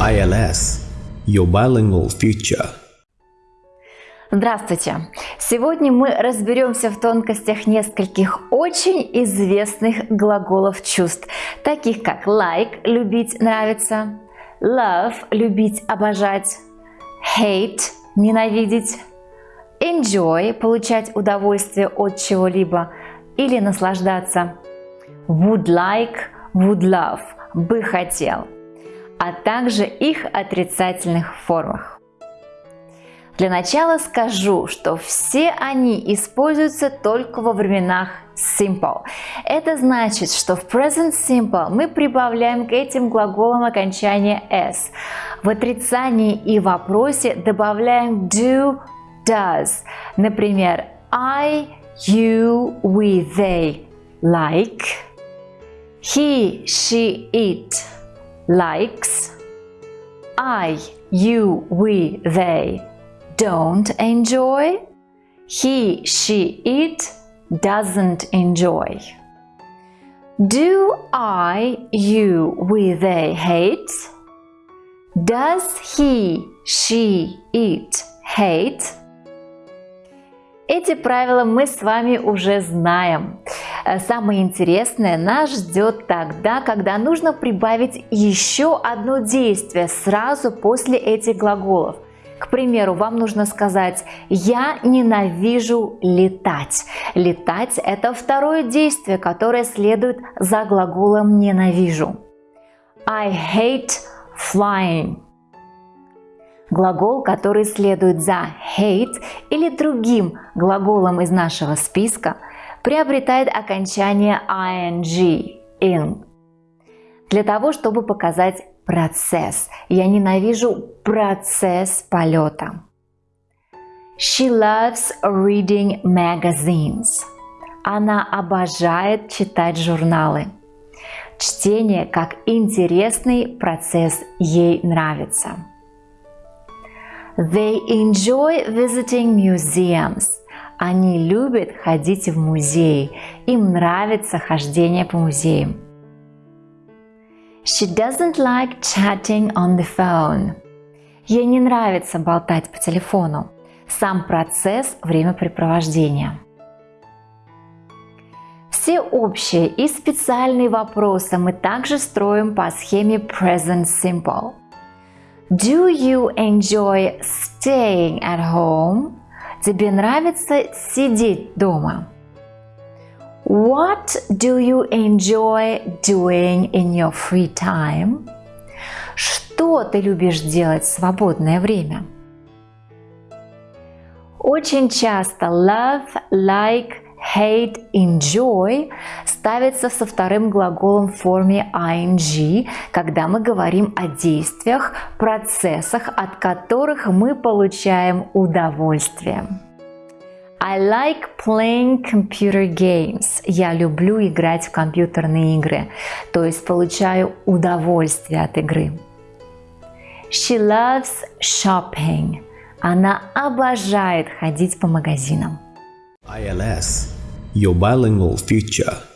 ILS – Your Bilingual Future. Здравствуйте! Сегодня мы разберемся в тонкостях нескольких очень известных глаголов чувств, таких как like – любить, нравиться, love – любить, обожать, hate – ненавидеть, enjoy – получать удовольствие от чего-либо или наслаждаться, would like – would love – бы хотел, а также их отрицательных формах. Для начала скажу, что все они используются только во временах simple. Это значит, что в present simple мы прибавляем к этим глаголам окончание s. В отрицании и вопросе добавляем do, does. Например, I, you, we, they like. He, she, it likes. I, you, we, they don't enjoy. He, she, it doesn't enjoy. Do I, you, we, they hate? Does he, she, it hate? Эти правила мы с вами уже знаем. Самое интересное нас ждет тогда, когда нужно прибавить еще одно действие сразу после этих глаголов. К примеру, вам нужно сказать «Я ненавижу летать». Летать – это второе действие, которое следует за глаголом «ненавижу». I hate flying. Глагол, который следует за hate или другим глаголом из нашего списка, приобретает окончание ing, in. Для того, чтобы показать процесс. Я ненавижу процесс полета. She loves reading magazines. Она обожает читать журналы. Чтение как интересный процесс ей нравится. They enjoy visiting museums. Они любят ходить в музей. Им нравится хождение по музеям. She doesn't like chatting on the phone. Ей не нравится болтать по телефону. Сам процесс времяпрепровождения. Все общие и специальные вопросы мы также строим по схеме Present Simple. Do you enjoy staying at home? Тебе нравится сидеть дома? What do you enjoy doing in your free time? Что ты любишь делать в свободное время? Очень часто love, like, hate, enjoy ставится со вторым глаголом в форме ing, когда мы говорим о действиях, процессах, от которых мы получаем удовольствие. I like playing computer games. Я люблю играть в компьютерные игры, то есть получаю удовольствие от игры. She loves shopping. Она обожает ходить по магазинам. ILS – Your Bilingual Future